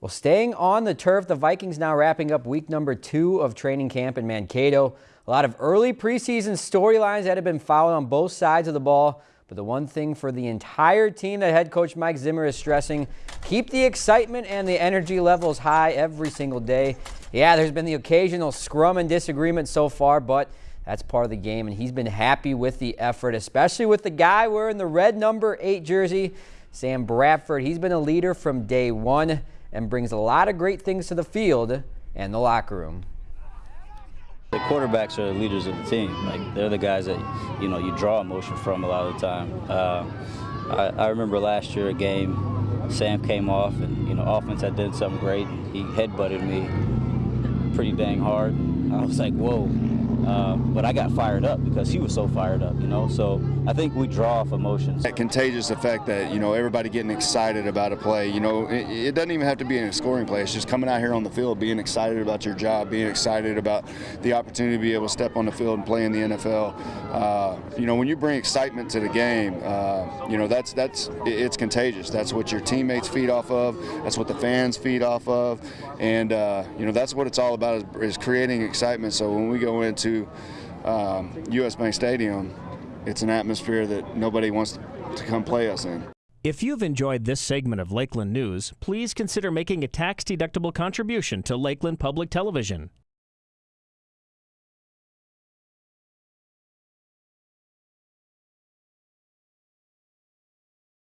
Well, staying on the turf, the Vikings now wrapping up week number two of training camp in Mankato. A lot of early preseason storylines that have been followed on both sides of the ball. But the one thing for the entire team that head coach Mike Zimmer is stressing, keep the excitement and the energy levels high every single day. Yeah, there's been the occasional scrum and disagreement so far, but that's part of the game, and he's been happy with the effort, especially with the guy wearing the red number eight jersey, Sam Bradford. He's been a leader from day one and brings a lot of great things to the field and the locker room. The quarterbacks are the leaders of the team. Like they're the guys that you know you draw emotion from a lot of the time. Uh, I, I, remember last year a game, Sam came off and you know offense had done something great. He headbutted me pretty dang hard. I was like, whoa. Um, but I got fired up because he was so fired up, you know. So I think we draw off emotions. That contagious effect that you know everybody getting excited about a play. You know, it, it, doesn't even have to be in a scoring play. It's just coming out here on the field, being excited about your job, being excited about the opportunity to be able to step on the field and play in the NFL. Uh, you know, when you bring excitement to the game, uh, you know that's that's it's contagious. That's what your teammates feed off of. That's what the fans feed off of, and uh, you know that's what it's all about is, is creating excitement. So when we go into um, U.S. Bank Stadium, it's an atmosphere that nobody wants to come play us in. If you've enjoyed this segment of Lakeland News, please consider making a tax-deductible contribution to Lakeland Public Television.